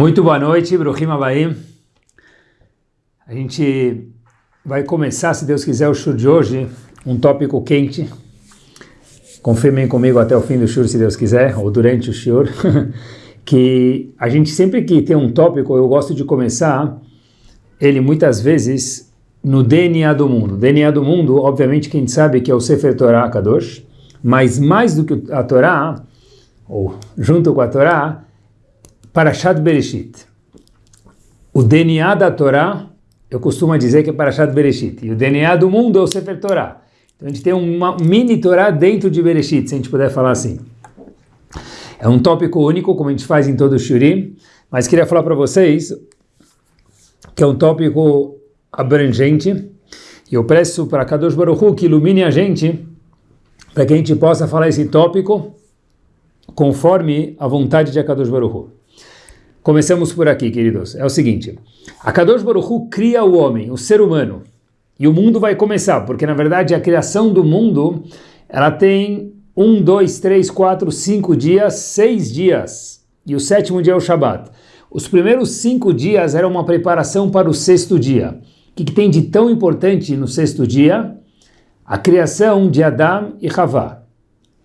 Muito boa noite, Bruhim Abaim. A gente vai começar, se Deus quiser, o show de hoje, um tópico quente. Confirmem comigo até o fim do show, se Deus quiser, ou durante o show, que a gente sempre que tem um tópico, eu gosto de começar ele muitas vezes no DNA do mundo. DNA do mundo, obviamente, quem sabe que é o Sefer Torah Kadosh, mas mais do que a Torá, ou junto com a Torá, Parashat Bereshit. O DNA da Torá, eu costumo dizer que é Parashat Bereshit. E o DNA do mundo é o Sefer Torá. Então a gente tem uma mini Torá dentro de Bereshit, se a gente puder falar assim. É um tópico único, como a gente faz em todo o Shurim, mas queria falar para vocês que é um tópico abrangente. E eu peço para Kadosh Baruch Hu que ilumine a gente para que a gente possa falar esse tópico conforme a vontade de Akadosh Baruch Hu. Começamos por aqui, queridos. É o seguinte: a Kadosh Baruch Hu cria o homem, o ser humano, e o mundo vai começar, porque na verdade a criação do mundo ela tem um, dois, três, quatro, cinco dias, seis dias, e o sétimo dia é o Shabat. Os primeiros cinco dias eram uma preparação para o sexto dia. O que, que tem de tão importante no sexto dia? A criação de Adão e Havá.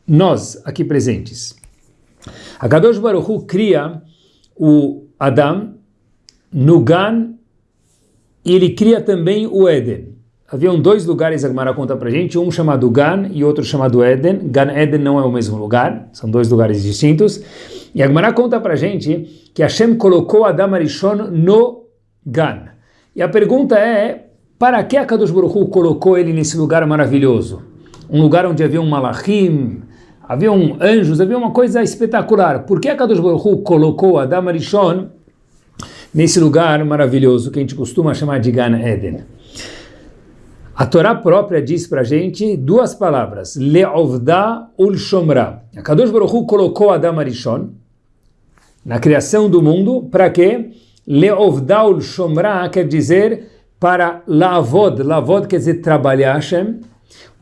Nós, aqui presentes. A Kadosh Baruch Hu cria o Adam no Gan ele cria também o Éden. Haviam dois lugares, a Gemara conta pra gente, um chamado Gan e outro chamado Éden. Gan Éden não é o mesmo lugar, são dois lugares distintos. E a Gemara conta pra gente que Hashem colocou Adam Arishon no Gan. E a pergunta é, para que a Kadosh Baruch Hu colocou ele nesse lugar maravilhoso? Um lugar onde havia um malachim, haviam anjos, havia uma coisa espetacular. Por que a Kadosh Baruch colocou Adam Arishon nesse lugar maravilhoso que a gente costuma chamar de Gan Eden? A Torá própria diz para a gente duas palavras, Le'ovda ul Shomra. A Kadosh Baruch colocou Adam Arishon na criação do mundo, para quê? Le'ovda ul Shomra quer dizer para Lavod, Lavod quer dizer trabalhar Hashem,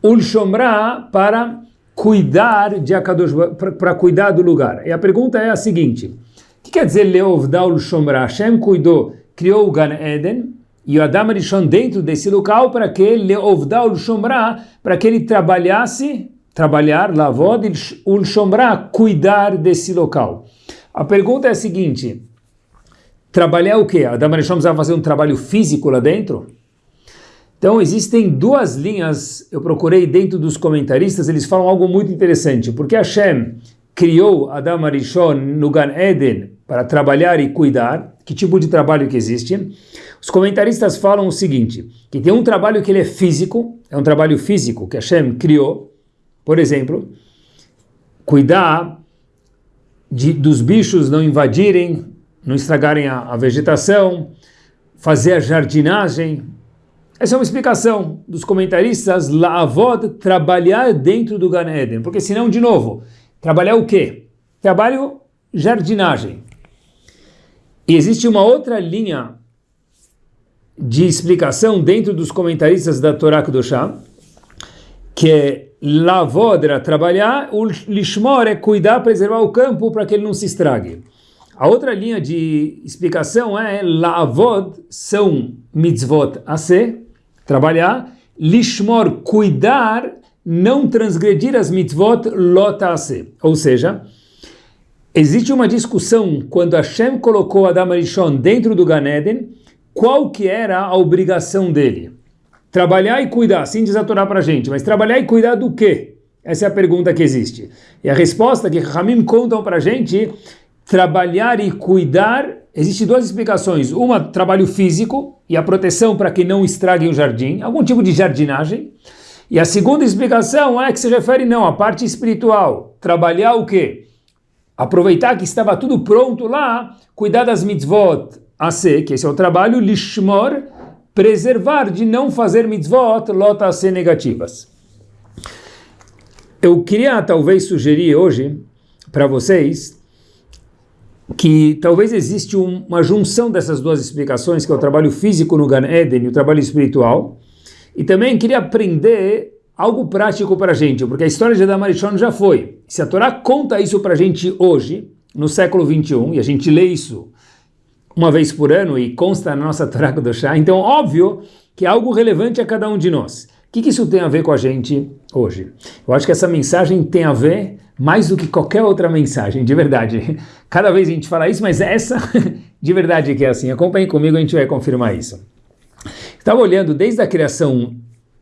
ul Shomra para cuidar de Akadosh, para cuidar do lugar. E a pergunta é a seguinte: o que quer dizer Leovdaul Shomra? Hashem cuidou, criou o Gan Eden e o Adam Rishon dentro desse local para que Leovdaul Shomra, para que ele trabalhasse, trabalhar, lavod, ul Shomra, cuidar desse local. A pergunta é a seguinte: trabalhar o quê? Adam Rishon precisava fazer um trabalho físico lá dentro? Então existem duas linhas, eu procurei dentro dos comentaristas, eles falam algo muito interessante, porque Hashem criou Adam Arishon no Gan Eden para trabalhar e cuidar, que tipo de trabalho que existe? Os comentaristas falam o seguinte, que tem um trabalho que ele é físico, é um trabalho físico que Hashem criou, por exemplo, cuidar de, dos bichos não invadirem, não estragarem a, a vegetação, fazer a jardinagem, essa é uma explicação dos comentaristas, La'avod, trabalhar dentro do Gan Eden. Porque senão, de novo, trabalhar o quê? Trabalho jardinagem. E existe uma outra linha de explicação dentro dos comentaristas da Torá Kedoshá, que é Lavod era trabalhar, o Lishmor é cuidar, preservar o campo para que ele não se estrague. A outra linha de explicação é Lavod são mitzvot a ser, trabalhar, lishmor, cuidar, não transgredir as mitzvot lotase. Ou seja, existe uma discussão quando Hashem colocou Adam Arishon dentro do Gan Eden, qual que era a obrigação dele? Trabalhar e cuidar, assim diz a para gente, mas trabalhar e cuidar do quê? Essa é a pergunta que existe. E a resposta que Ramim contam para gente, trabalhar e cuidar Existem duas explicações. Uma, trabalho físico e a proteção para que não estrague o jardim, algum tipo de jardinagem. E a segunda explicação é que se refere não à parte espiritual. Trabalhar o quê? Aproveitar que estava tudo pronto lá, cuidar das mitzvot a ser, que esse é o trabalho, lishmor, preservar de não fazer mitzvot lota a ser negativas. Eu queria talvez sugerir hoje para vocês que talvez existe uma junção dessas duas explicações, que é o trabalho físico no Gan Eden e o trabalho espiritual. E também queria aprender algo prático para a gente, porque a história de Adam Arishon já foi. Se a Torá conta isso para a gente hoje, no século 21, e a gente lê isso uma vez por ano e consta na nossa Torá do chá. Então, óbvio que é algo relevante a cada um de nós. O que, que isso tem a ver com a gente hoje? Eu acho que essa mensagem tem a ver mais do que qualquer outra mensagem, de verdade. Cada vez a gente fala isso, mas essa de verdade que é assim. Acompanhe comigo, a gente vai confirmar isso. Estava olhando desde a criação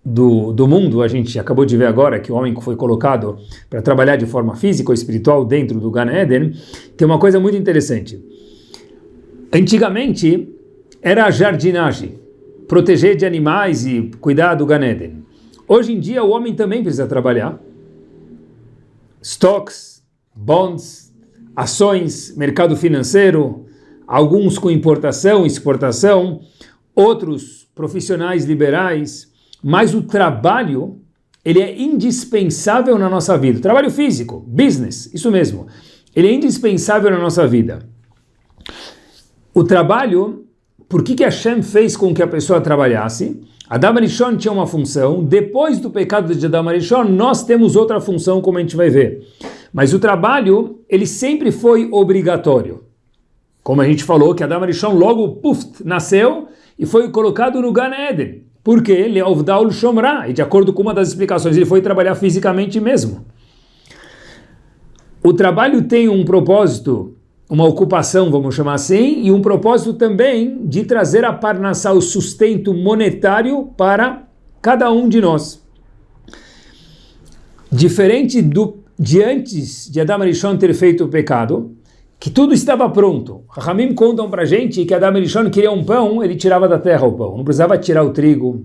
do, do mundo, a gente acabou de ver agora que o homem foi colocado para trabalhar de forma física ou espiritual dentro do Gan Eden, tem uma coisa muito interessante. Antigamente era a jardinagem, proteger de animais e cuidar do Gan Eden. Hoje em dia o homem também precisa trabalhar. Stocks, bonds, ações, mercado financeiro, alguns com importação, exportação, outros profissionais liberais, mas o trabalho ele é indispensável na nossa vida. Trabalho físico, business, isso mesmo. Ele é indispensável na nossa vida. O trabalho, por que, que Hashem fez com que a pessoa trabalhasse? Adam Arishon tinha uma função, depois do pecado de Adam Arishon, nós temos outra função, como a gente vai ver. Mas o trabalho, ele sempre foi obrigatório. Como a gente falou, que Adam Arishon logo, puf, nasceu e foi colocado no Gan Eden. Porque ele é Ovdaul Shomra, e de acordo com uma das explicações, ele foi trabalhar fisicamente mesmo. O trabalho tem um propósito, uma ocupação, vamos chamar assim, e um propósito também de trazer a Parnassá, o sustento monetário para cada um de nós. Diferente do, de antes de Adam Arishon ter feito o pecado, que tudo estava pronto. Ramim contam para gente que Adam Elishon queria um pão, ele tirava da terra o pão. Não precisava tirar o trigo,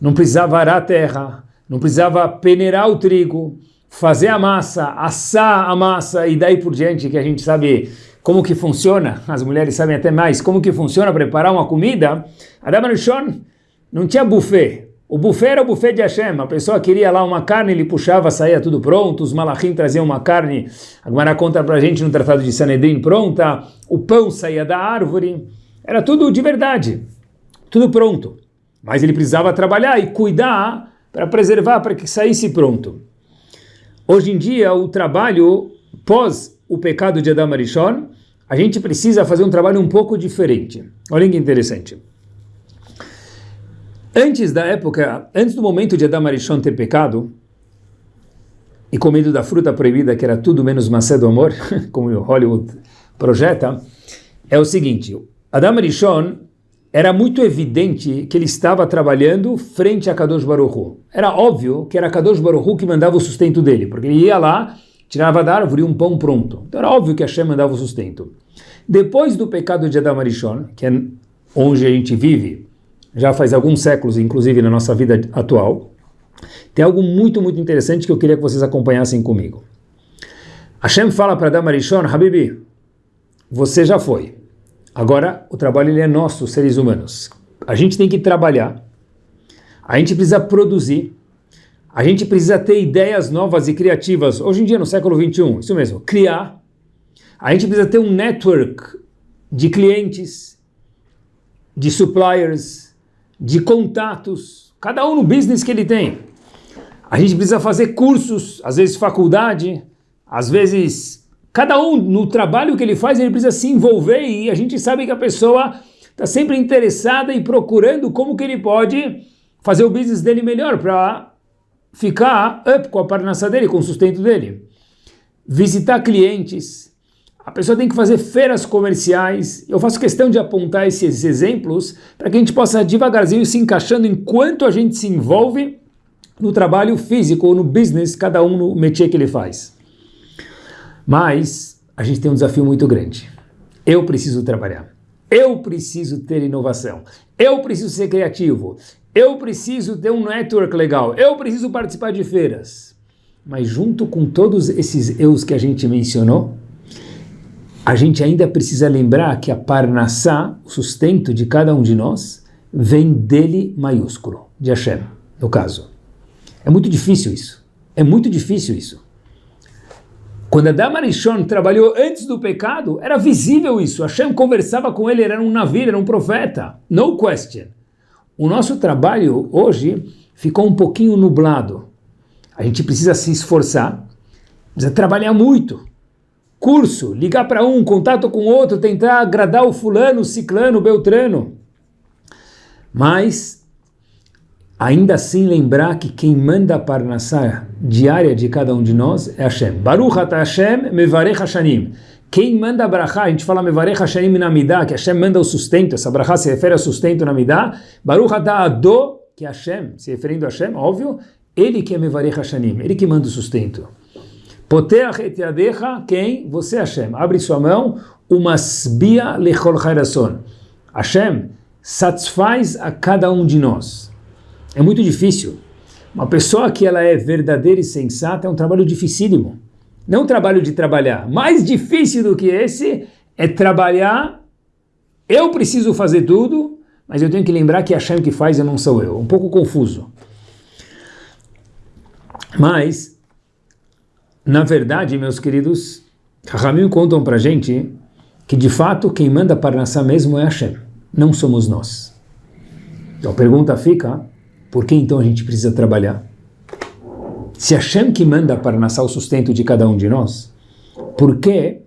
não precisava arar a terra, não precisava peneirar o trigo, fazer a massa, assar a massa e daí por diante, que a gente sabe como que funciona, as mulheres sabem até mais, como que funciona preparar uma comida. Adam Elishon não tinha buffet, o buffet era o buffet de Hashem. A pessoa queria lá uma carne, ele puxava, saía tudo pronto. Os malachim traziam uma carne. A conta pra gente no Tratado de Sanedrin pronta. O pão saía da árvore. Era tudo de verdade. Tudo pronto. Mas ele precisava trabalhar e cuidar para preservar, para que saísse pronto. Hoje em dia, o trabalho pós o pecado de Adam Arishon, a gente precisa fazer um trabalho um pouco diferente. Olha que interessante. Antes da época, antes do momento de Adam Arishon ter pecado e comido da fruta proibida, que era tudo menos maçã do amor, como o Hollywood projeta, é o seguinte, Adam Arishon era muito evidente que ele estava trabalhando frente a Kadosh Baruch Era óbvio que era Kadosh Baruch que mandava o sustento dele, porque ele ia lá, tirava da árvore um pão pronto. Então era óbvio que Hashem mandava o sustento. Depois do pecado de Adam Arishon, que é onde a gente vive, já faz alguns séculos, inclusive na nossa vida atual, tem algo muito, muito interessante que eu queria que vocês acompanhassem comigo. Hashem fala para Adam Arishon, Habibi, você já foi. Agora o trabalho ele é nosso, seres humanos. A gente tem que trabalhar, a gente precisa produzir, a gente precisa ter ideias novas e criativas. Hoje em dia, no século 21, isso mesmo, criar. A gente precisa ter um network de clientes, de suppliers, de contatos, cada um no business que ele tem. A gente precisa fazer cursos, às vezes faculdade, às vezes cada um no trabalho que ele faz ele precisa se envolver e a gente sabe que a pessoa está sempre interessada e procurando como que ele pode fazer o business dele melhor para ficar up com a parnaça dele, com o sustento dele. Visitar clientes, a pessoa tem que fazer feiras comerciais. Eu faço questão de apontar esses exemplos para que a gente possa devagarzinho se encaixando enquanto a gente se envolve no trabalho físico ou no business, cada um no métier que ele faz. Mas a gente tem um desafio muito grande. Eu preciso trabalhar. Eu preciso ter inovação. Eu preciso ser criativo. Eu preciso ter um network legal. Eu preciso participar de feiras. Mas junto com todos esses eus que a gente mencionou, a gente ainda precisa lembrar que a Parnassá, o sustento de cada um de nós, vem dele maiúsculo, de Hashem, no caso. É muito difícil isso. É muito difícil isso. Quando Adam Arishon trabalhou antes do pecado, era visível isso. Hashem conversava com ele, era um navio, era um profeta. No question. O nosso trabalho hoje ficou um pouquinho nublado. A gente precisa se esforçar, precisa trabalhar muito curso, ligar para um, contato com outro, tentar agradar o fulano, o ciclano, o beltrano. Mas, ainda assim lembrar que quem manda a parnassá diária de cada um de nós é Hashem. Baruch ata Hashem mevarech Hashanim. Quem manda a brachá, a gente fala mevarech Hashanim na Midah, que Hashem manda o sustento, essa brachá se refere ao sustento na Midah. Baruch ata Ado, que é Hashem, se referindo a Hashem, óbvio, ele que é mevarech Hashanim, ele que manda o sustento. Poteach et yadecha, quem? Você, Hashem. Abre sua mão, umasbia lechol chairason. Hashem satisfaz a cada um de nós. É muito difícil. Uma pessoa que ela é verdadeira e sensata é um trabalho dificílimo. Não um trabalho de trabalhar. Mais difícil do que esse é trabalhar. Eu preciso fazer tudo, mas eu tenho que lembrar que Hashem que faz e não sou eu. Um pouco confuso. Mas na verdade, meus queridos, Rahamim contam para gente que de fato quem manda Parnassá mesmo é Hashem, não somos nós. Então a pergunta fica, por que então a gente precisa trabalhar? Se Hashem que manda Parnassá o sustento de cada um de nós, por que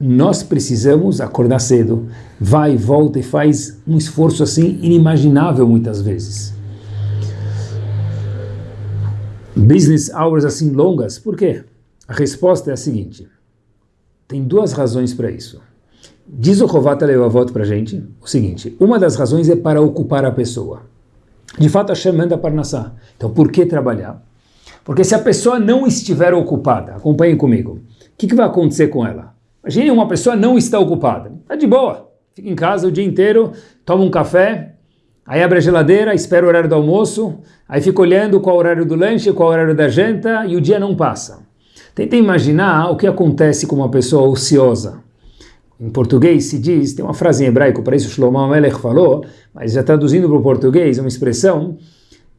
nós precisamos acordar cedo, vai volta e faz um esforço assim inimaginável muitas vezes? Business hours assim longas, por quê? A resposta é a seguinte: tem duas razões para isso. Diz o Rovata Levavot para a gente o seguinte: uma das razões é para ocupar a pessoa. De fato, Hashem manda Parnassá. Então, por que trabalhar? Porque se a pessoa não estiver ocupada, acompanhem comigo, o que, que vai acontecer com ela? Imagine uma pessoa não está ocupada, está de boa, fica em casa o dia inteiro, toma um café, aí abre a geladeira, espera o horário do almoço, aí fica olhando qual é o horário do lanche, qual é o horário da janta e o dia não passa. Tenta imaginar o que acontece com uma pessoa ociosa. Em português se diz, tem uma frase em hebraico, para isso Shlomo Melech falou, mas já traduzindo para o português, uma expressão,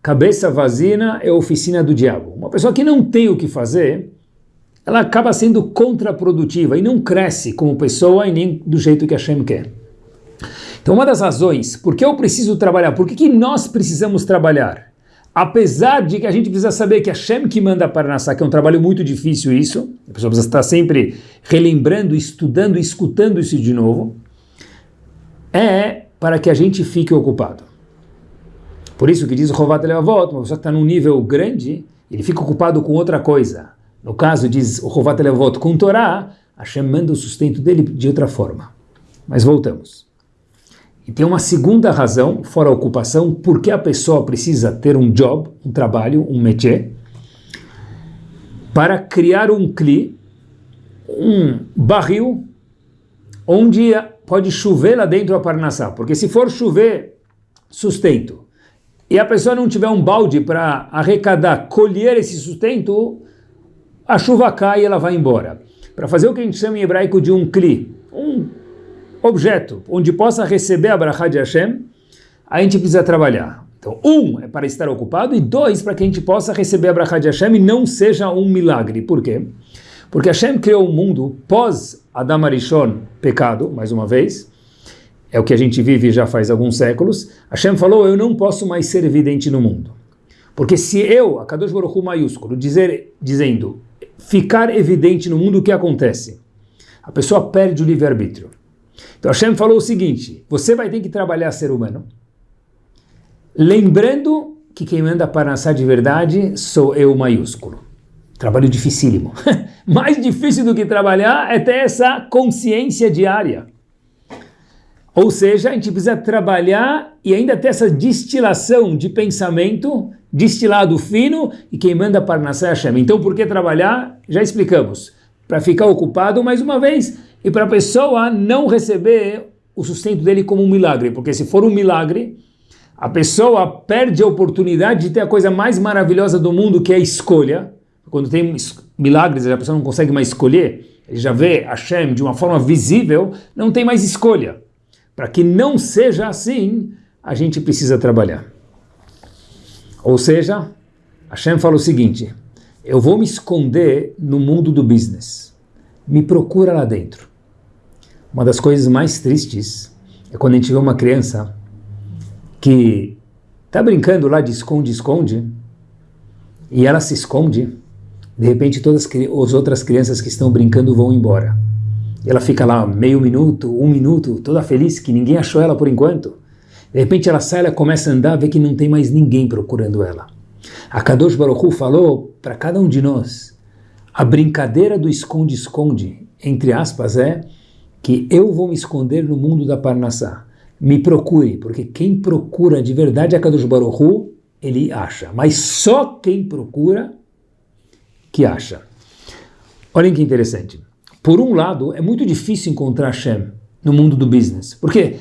cabeça vazina é oficina do diabo. Uma pessoa que não tem o que fazer, ela acaba sendo contraprodutiva e não cresce como pessoa e nem do jeito que Hashem quer. Então uma das razões, por que eu preciso trabalhar, por que, que nós precisamos trabalhar? Apesar de que a gente precisa saber que a Shem que manda para Nassá, que é um trabalho muito difícil isso, a pessoa precisa estar sempre relembrando, estudando, escutando isso de novo, é para que a gente fique ocupado. Por isso que diz o Rovat Levavot, uma pessoa que está num nível grande, ele fica ocupado com outra coisa. No caso, diz o Rovat Levavot, com Torá, Hashem manda o sustento dele de outra forma. Mas voltamos. E tem uma segunda razão, fora a ocupação, por que a pessoa precisa ter um job, um trabalho, um métier, para criar um cli, um barril, onde pode chover lá dentro a parnassá. Porque se for chover, sustento, e a pessoa não tiver um balde para arrecadar, colher esse sustento, a chuva cai e ela vai embora. Para fazer o que a gente chama em hebraico de um cli, um objeto onde possa receber a Brachá de Hashem, a gente precisa trabalhar. Então, um é para estar ocupado e dois para que a gente possa receber a Brachá de Hashem e não seja um milagre. Por quê? Porque Hashem criou um mundo pós Adam Arishon, pecado, mais uma vez, é o que a gente vive já faz alguns séculos. Hashem falou, eu não posso mais ser evidente no mundo. Porque se eu, a Kadosh Baruch Hu maiúsculo, dizer, dizendo, ficar evidente no mundo, o que acontece? A pessoa perde o livre-arbítrio. Então Hashem falou o seguinte: você vai ter que trabalhar ser humano, lembrando que quem manda para nascer de verdade sou eu maiúsculo. Trabalho dificílimo. Mais difícil do que trabalhar é ter essa consciência diária. Ou seja, a gente precisa trabalhar e ainda ter essa destilação de pensamento, destilado fino, e quem manda para nascer é Hashem. Então, por que trabalhar? Já explicamos. Para ficar ocupado, mais uma vez, e para a pessoa não receber o sustento dele como um milagre, porque se for um milagre, a pessoa perde a oportunidade de ter a coisa mais maravilhosa do mundo, que é a escolha. Quando tem milagres, a pessoa não consegue mais escolher, ele já vê Hashem de uma forma visível, não tem mais escolha. Para que não seja assim, a gente precisa trabalhar. Ou seja, Hashem fala o seguinte: eu vou me esconder no mundo do business. Me procura lá dentro. Uma das coisas mais tristes é quando a gente vê uma criança que está brincando lá de esconde-esconde e ela se esconde, de repente todas as outras crianças que estão brincando vão embora. ela fica lá meio minuto, um minuto, toda feliz que ninguém achou ela por enquanto. De repente ela sai, ela começa a andar, vê que não tem mais ninguém procurando ela. A Kadosh Baruch Hu falou para cada um de nós, a brincadeira do esconde-esconde, entre aspas, é que eu vou me esconder no mundo da Parnassá. Me procure, porque quem procura de verdade a Kadosh Baruch Hu, ele acha. Mas só quem procura que acha. Olhem que interessante. Por um lado, é muito difícil encontrar Hashem no mundo do business. Por quê?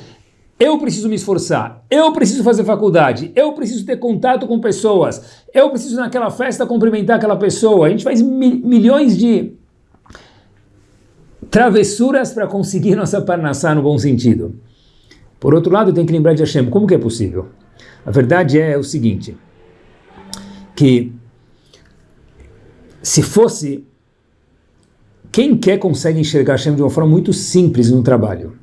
Eu preciso me esforçar, eu preciso fazer faculdade, eu preciso ter contato com pessoas, eu preciso naquela festa cumprimentar aquela pessoa. A gente faz mi milhões de travessuras para conseguir nossa parnassá no bom sentido. Por outro lado, tem que lembrar de Hashem. Como que é possível? A verdade é o seguinte, que se fosse quem quer consegue enxergar Hashem de uma forma muito simples no trabalho.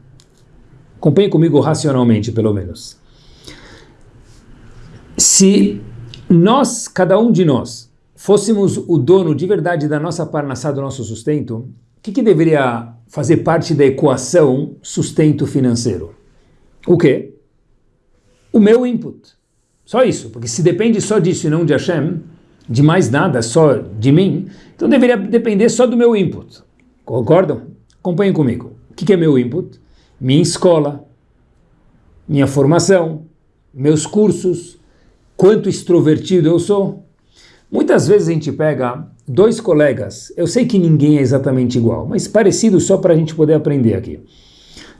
Acompanhe comigo racionalmente, pelo menos. Se nós, cada um de nós, fôssemos o dono de verdade da nossa parnassá, do nosso sustento, o que, que deveria fazer parte da equação sustento financeiro? O quê? O meu input. Só isso, porque se depende só disso e não de Hashem, de mais nada, só de mim, então deveria depender só do meu input. Concordam? Acompanhem comigo. O que é meu input? minha escola, minha formação, meus cursos, quanto extrovertido eu sou. Muitas vezes a gente pega dois colegas, eu sei que ninguém é exatamente igual, mas parecido só para a gente poder aprender aqui.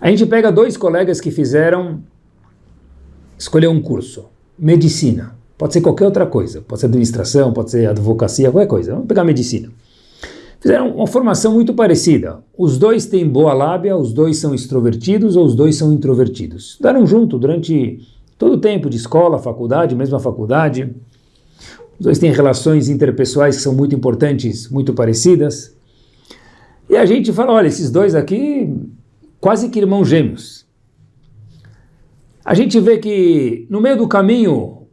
A gente pega dois colegas que fizeram, escolher um curso, medicina, pode ser qualquer outra coisa, pode ser administração, pode ser advocacia, qualquer coisa, vamos pegar medicina fizeram uma formação muito parecida. Os dois têm boa lábia, os dois são extrovertidos ou os dois são introvertidos. Estudaram junto durante todo o tempo de escola, faculdade, mesma faculdade. Os dois têm relações interpessoais que são muito importantes, muito parecidas. E a gente fala, olha, esses dois aqui, quase que irmãos gêmeos. A gente vê que no meio do caminho,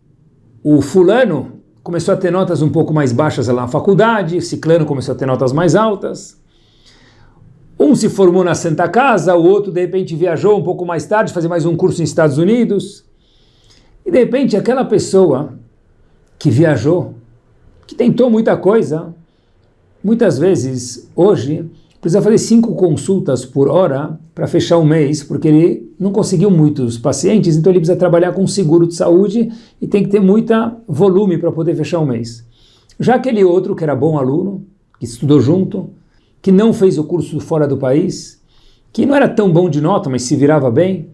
o fulano começou a ter notas um pouco mais baixas lá na faculdade, Ciclano começou a ter notas mais altas. Um se formou na Santa Casa, o outro de repente viajou um pouco mais tarde, fazer mais um curso nos Estados Unidos. E de repente aquela pessoa que viajou, que tentou muita coisa, muitas vezes hoje precisa fazer cinco consultas por hora para fechar um mês, porque ele não conseguiu muitos pacientes, então ele precisa trabalhar com seguro de saúde e tem que ter muita volume para poder fechar um mês. Já aquele outro que era bom aluno, que estudou junto, que não fez o curso fora do país, que não era tão bom de nota, mas se virava bem,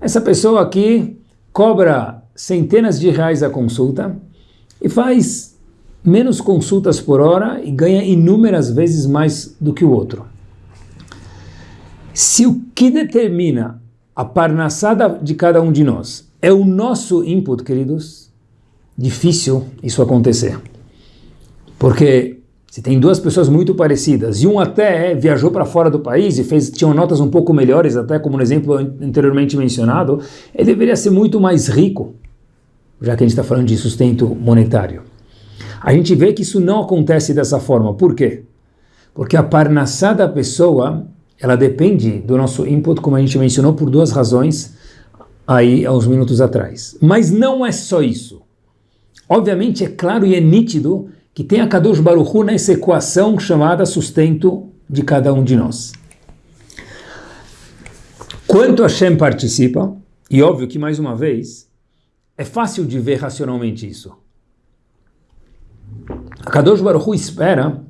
essa pessoa aqui cobra centenas de reais a consulta e faz menos consultas por hora e ganha inúmeras vezes mais do que o outro. Se o que determina a parnassada de cada um de nós é o nosso input, queridos, difícil isso acontecer. Porque se tem duas pessoas muito parecidas e um até viajou para fora do país e fez tinham notas um pouco melhores, até como no exemplo anteriormente mencionado, ele deveria ser muito mais rico, já que a gente está falando de sustento monetário. A gente vê que isso não acontece dessa forma. Por quê? Porque a parnassá da pessoa, ela depende do nosso input, como a gente mencionou, por duas razões aí há uns minutos atrás. Mas não é só isso. Obviamente é claro e é nítido que tem a Kadosh Baruch Hu nessa equação chamada sustento de cada um de nós. Quanto Hashem participa, e óbvio que mais uma vez, é fácil de ver racionalmente isso. A Kadosh Baruch Hu espera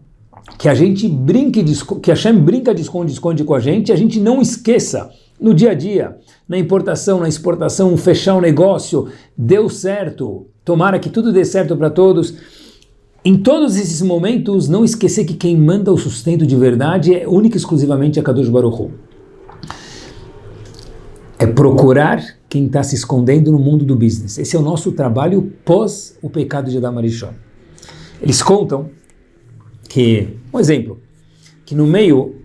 que a gente brinque, que Hashem brinca de esconde-esconde com a gente e a gente não esqueça no dia a dia, na importação, na exportação, fechar um negócio, deu certo, tomara que tudo dê certo para todos. Em todos esses momentos, não esquecer que quem manda o sustento de verdade é única e exclusivamente a Kadosh Baruch Hu. É procurar quem está se escondendo no mundo do business. Esse é o nosso trabalho pós o pecado de Adam Arishon. Eles contam que, um exemplo, que no meio,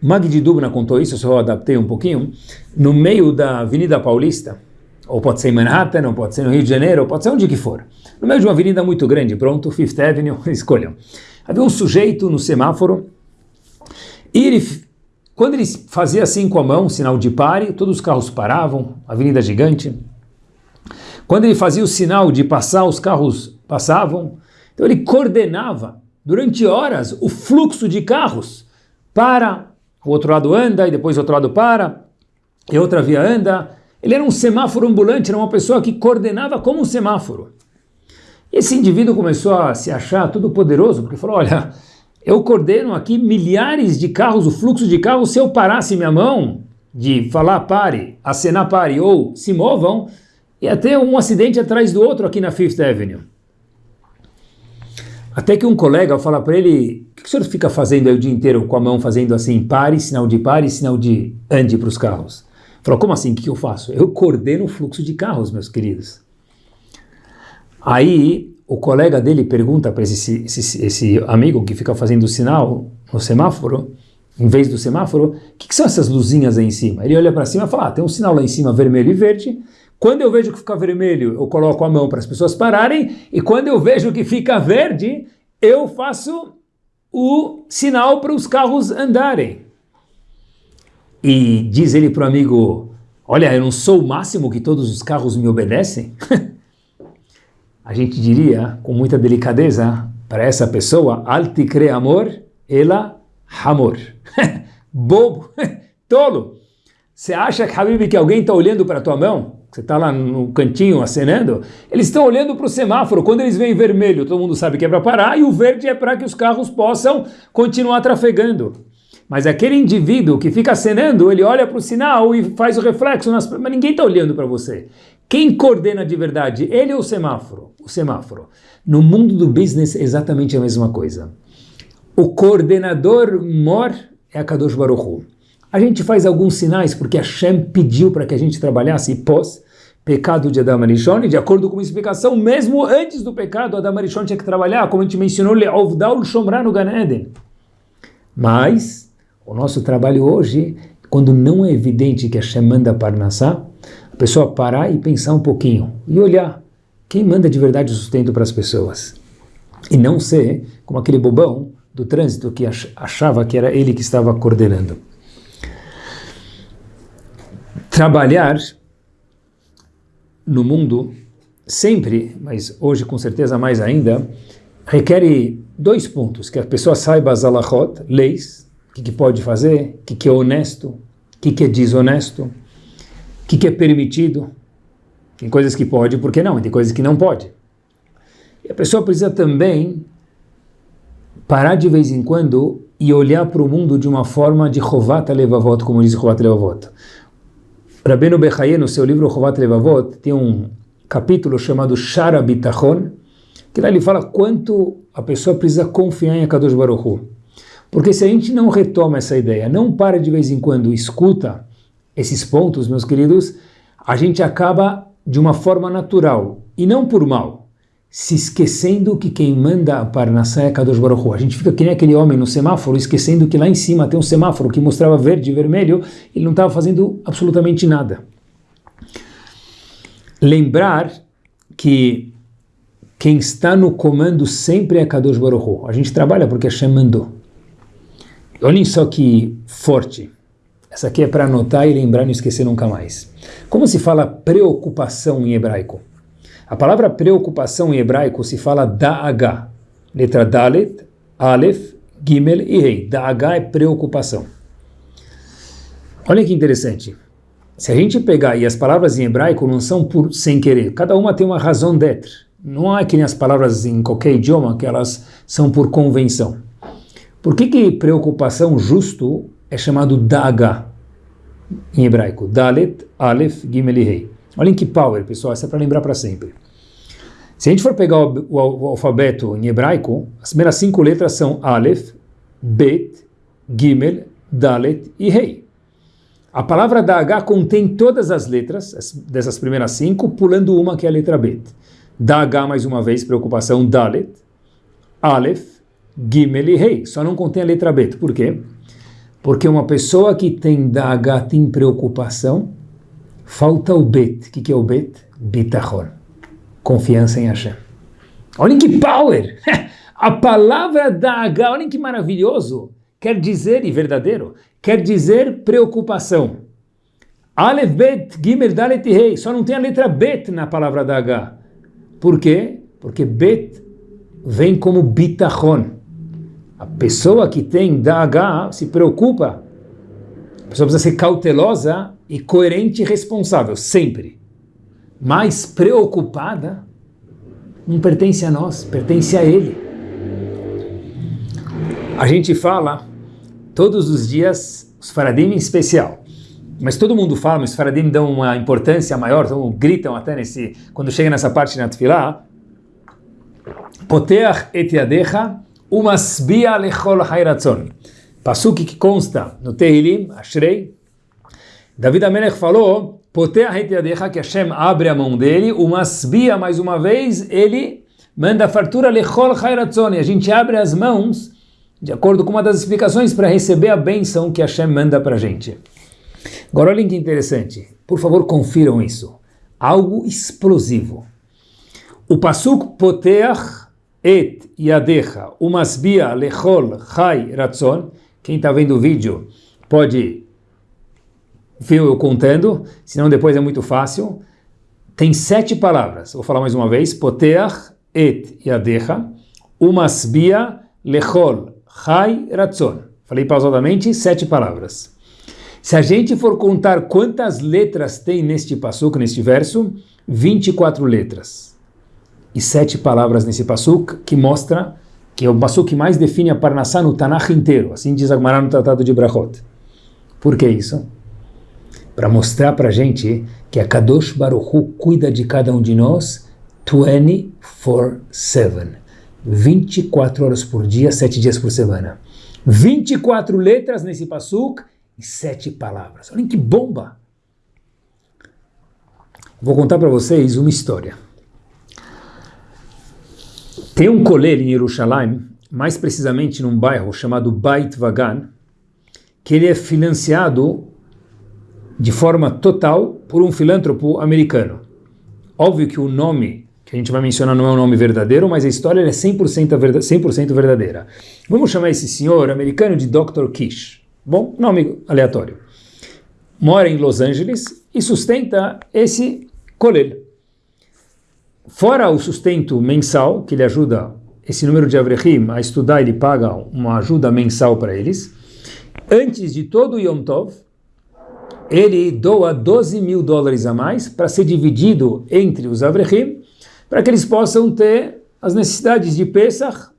Magdi Dubna contou isso, só adaptei um pouquinho, no meio da Avenida Paulista, ou pode ser em Manhattan, ou pode ser no Rio de Janeiro, ou pode ser onde que for, no meio de uma avenida muito grande, pronto, Fifth Avenue, escolham. Havia um sujeito no semáforo, e ele quando ele fazia assim com a mão, sinal de pare, todos os carros paravam, avenida gigante. Quando ele fazia o sinal de passar, os carros passavam. Então ele coordenava durante horas o fluxo de carros. Para, o outro lado anda e depois o outro lado para, e outra via anda. Ele era um semáforo ambulante, era uma pessoa que coordenava como um semáforo. Esse indivíduo começou a se achar todo poderoso, porque falou, olha, eu coordeno aqui milhares de carros, o fluxo de carros, se eu parasse minha mão de falar pare, acenar pare ou se movam, ia ter um acidente atrás do outro aqui na Fifth Avenue. Até que um colega fala para ele, o que o senhor fica fazendo aí o dia inteiro com a mão fazendo assim, pare, sinal de pare, sinal de ande para os carros? Falou, como assim, o que eu faço? Eu coordeno o fluxo de carros, meus queridos. Aí o colega dele pergunta para esse, esse, esse, amigo que fica fazendo o sinal no semáforo, em vez do semáforo, o que, que, são essas luzinhas aí em cima? Ele olha para cima e fala, ah, tem um sinal lá em cima vermelho e verde, quando eu vejo que fica vermelho, eu coloco a mão para as pessoas pararem, e quando eu vejo que fica verde, eu faço o sinal para os carros andarem. E diz ele para o amigo, olha, eu não sou o máximo que todos os carros me obedecem? a gente diria com muita delicadeza para essa pessoa, alti cre amor, ela amor. Bobo, tolo. Você acha, Habib, que alguém está olhando para a tua mão? Você está lá no cantinho acenando? Eles estão olhando para o semáforo. Quando eles veem vermelho, todo mundo sabe que é para parar, e o verde é para que os carros possam continuar trafegando. Mas aquele indivíduo que fica acenando, ele olha para o sinal e faz o reflexo, nas... mas ninguém está olhando para você. Quem coordena de verdade? Ele ou o semáforo? O semáforo. No mundo do business é exatamente a mesma coisa. O coordenador mor é a Kadosh Baruch Hu. A gente faz alguns sinais porque a Shem pediu para que a gente trabalhasse pós pecado de Adam Arishon, de acordo com uma explicação, mesmo antes do pecado, Adam Arishon tinha que trabalhar, como a gente mencionou, Leovdal Shomra no Gan Eden. Mas o nosso trabalho hoje, quando não é evidente que a Shem manda Parnassá, a pessoa parar e pensar um pouquinho e olhar quem manda de verdade o sustento para as pessoas. E não ser como aquele bobão do trânsito que achava que era ele que estava coordenando. Trabalhar no mundo sempre, mas hoje com certeza mais ainda, requer dois pontos, que a pessoa saiba as alahot, leis, o que, que, pode fazer, o que, que é honesto, o que, que é desonesto, que, que é permitido. Tem coisas que pode, por que não? Tem coisas que não pode. E a pessoa precisa também parar de vez em quando e olhar para o mundo de uma forma de Chovat Levavot, como diz Chovat Levavot. Rabbeinu Bechaye, no seu livro Chovat Levavot, tem um capítulo chamado Shara Bitachon, que lá ele fala quanto a pessoa precisa confiar em Akadosh Baruch Hu. Porque se a gente não retoma essa ideia, não para de vez em quando, escuta esses pontos, meus queridos, a gente acaba de uma forma natural, e não por mal, se esquecendo que quem manda a Parnassá é Kadosh Baruch Hu. A gente fica que nem aquele homem no semáforo, esquecendo que lá em cima tem um semáforo que mostrava verde e vermelho, ele não estava fazendo absolutamente nada. Lembrar que quem está no comando sempre é Kadosh Baruch Hu. A gente trabalha porque Hashem mandou. Olhem só que forte. Essa aqui é para anotar e lembrar não esquecer nunca mais. Como se fala preocupação em hebraico? A palavra preocupação em hebraico se fala da'agá. Letra Dalet, Aleph, Gimel e Rei. Da'agá é preocupação. Olha que interessante. Se a gente pegar, e as palavras em hebraico não são por sem querer, cada uma tem uma razão d'être. Não é que nem as palavras em qualquer idioma que elas são por convenção. Por que, que preocupação justo é chamado daga em hebraico? Dalet, Aleph, Gimel e Rei. Olhem que power, pessoal, isso é para lembrar para sempre. Se a gente for pegar o, o, o, alfabeto em hebraico, as primeiras cinco letras são Aleph, Bet, Gimel, Dalet e Rei. A palavra Daga contém todas as letras dessas primeiras cinco, pulando uma que é a letra Bet. Daga, mais uma vez, preocupação, Dalet, Aleph, Gimel e Rei, só não contém a letra Bet. Por quê? Porque uma pessoa que tem Daga, tem preocupação, falta o Bet. O que, que é o Bet? Bitachon. Confiança em Hashem. Olhem que power! A palavra Daga, olhem que maravilhoso! quer dizer, e verdadeiro, quer dizer preocupação. Aleph, Bet, Gimel, Dalet e Rei. Só não tem a letra Bet na palavra da H. Por quê? Porque Bet vem como bitachon. A pessoa que tem da H se preocupa. A pessoa precisa ser cautelosa e coerente e responsável, sempre. Mas preocupada não pertence a nós, pertence a Ele. A gente fala todos os dias, os faradim em especial, mas todo mundo fala, os faradim dão uma importância maior, então gritam até nesse, quando chega nessa parte na tefilá, Poteach et yadecha umasbia lechol hayratzon. Pasuk que consta no Tehilim, Ashrei, David Amelech falou, yadecha, que Hashem abre a mão dele, umasbia, mais uma vez, ele manda fartura lechol hayratzon, e a gente abre as mãos, de acordo com uma das explicações, para receber a bênção que Hashem manda para a gente. Agora olhem que interessante. Por favor, confiram isso. Algo explosivo. O pasuk poteach et yadecha umasbia lechol chai ratzon. Quem está vendo o vídeo pode ver eu contando, senão depois é muito fácil. Tem sete palavras. Vou falar mais uma vez. Poteach et yadecha umasbia lechol chai ratzon. Falei pausadamente, sete palavras. Se a gente for contar quantas letras tem neste passuco, neste verso, 24 letras. E sete palavras nesse passuco, que mostra que é o passuco que mais define a Parnassá no Tanakh inteiro. Assim diz Agmará no Tratado de Brachot. Por que isso? Para mostrar para a gente que a Kadosh Baruch Hu cuida de cada um de nós 24-7. 24 horas por dia, 7 dias por semana. 24 letras nesse passuco e sete palavras. Olhem que bomba! Vou contar para vocês uma história. Tem um colel em Jerusalém, mais precisamente num bairro chamado Beit Vagan, que ele é financiado de forma total por um filântropo americano. Óbvio que o nome que a gente vai mencionar não é um nome verdadeiro, mas a história é 100%, 100 verdadeira. Vamos chamar esse senhor americano de Dr. Kish. Bom, nome aleatório. Mora em Los Angeles e sustenta esse colel. Fora o sustento mensal, que ele ajuda esse número de Avrechim a estudar, ele paga uma ajuda mensal para eles. Antes de todo o Yom Tov, ele doa 12 mil dólares a mais para ser dividido entre os Avrechim, para que eles possam ter as necessidades de Pesach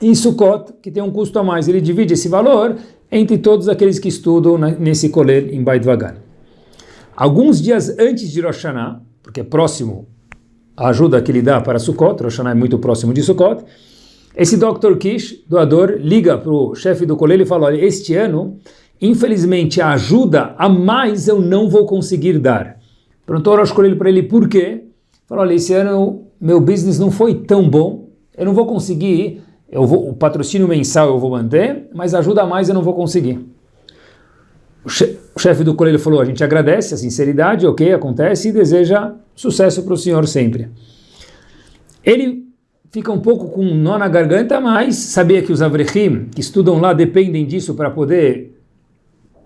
em Sukkot, que tem um custo a mais. Ele divide esse valor entre todos aqueles que estudam nesse colel em Beit. Alguns dias antes de Rosh Hashanah, porque é próximo a ajuda que ele dá para Sukkot, Rosh Hashanah é muito próximo de Sukkot, esse Dr. Kish, doador, liga para o chefe do colel e fala, olha, este ano, infelizmente, a ajuda a mais eu não vou conseguir dar. Perguntou ao Rosh Colel para ele por quê. Falou, olha, esse ano meu business não foi tão bom, eu não vou conseguir eu vou, o patrocínio mensal eu vou manter, mas ajuda a mais eu não vou conseguir. O, chefe do colégio falou, a gente agradece a sinceridade, ok, acontece, e deseja sucesso para o senhor sempre. Ele fica um pouco com um nó na garganta, mas sabia que os avrechim que estudam lá dependem disso para poder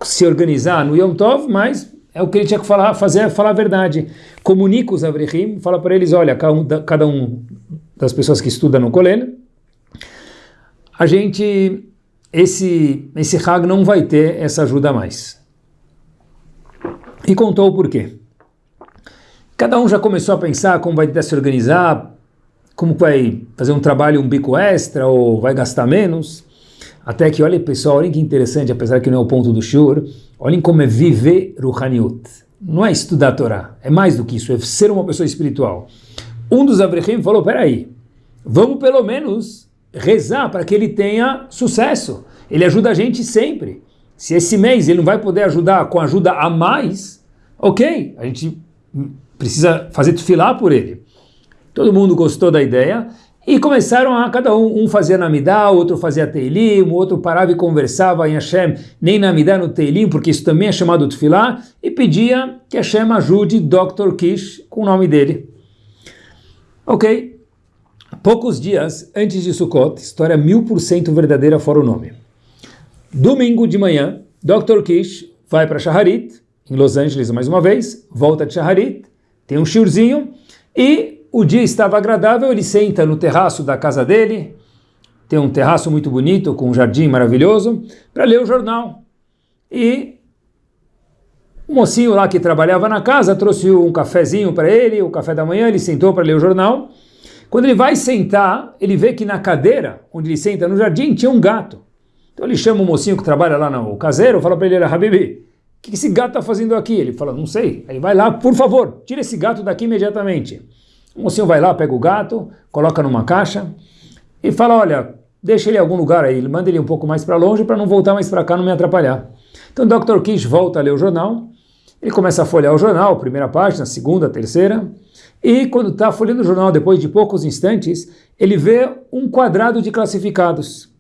se organizar no Yom Tov, mas é o que ele tinha que falar, fazer, falar a verdade. Comunica os avrechim, fala para eles, olha, cada um das pessoas que estudam no colégio, a gente, esse, esse Hag não vai ter essa ajuda mais. E contou o porquê. Cada um já começou a pensar como vai se organizar, como vai fazer um trabalho, um bico extra, ou vai gastar menos. Até que, olha pessoal, olhem que interessante, apesar que não é o ponto do Shur, olhem como é viver Ruhaniut. Não é estudar a Torá, é mais do que isso, é ser uma pessoa espiritual. Um dos Avrechim falou, peraí, vamos pelo menos rezar para que ele tenha sucesso. Ele ajuda a gente sempre. Se esse mês ele não vai poder ajudar com ajuda a mais, ok, a gente precisa fazer filar por ele. Todo mundo gostou da ideia e começaram a cada um, um fazia Namidá, outro fazia Teilim, o outro parava e conversava em Hashem, nem Namidá no Teilim, porque isso também é chamado Tfilá, e pedia que Hashem ajude Dr. Kish com o nome dele. Ok, Poucos dias antes de Sukkot, história mil por cento verdadeira fora o nome. Domingo de manhã, Dr. Kish vai para Shaharit, em Los Angeles mais uma vez, volta de Shaharit, tem um shiurzinho, e o dia estava agradável, ele senta no terraço da casa dele, tem um terraço muito bonito, com um jardim maravilhoso, para ler o jornal. E o mocinho lá que trabalhava na casa trouxe um cafezinho para ele, o café da manhã, ele sentou para ler o jornal. Quando ele vai sentar, ele vê que na cadeira, onde ele senta no jardim, tinha um gato. Então ele chama o mocinho que trabalha lá no caseiro, fala para ele, Habibi, que esse gato está fazendo aqui? Ele fala, não sei. Aí vai lá, por favor, tira esse gato daqui imediatamente. O mocinho vai lá, pega o gato, coloca numa caixa e fala, olha, deixa ele em algum lugar aí, manda ele um pouco mais para longe para não voltar mais para cá, não me atrapalhar. Então o Dr. Kish volta a ler o jornal, ele começa a folhear o jornal, primeira página, segunda, terceira, e quando está folheando o jornal, depois de poucos instantes, ele vê um quadrado de classificados.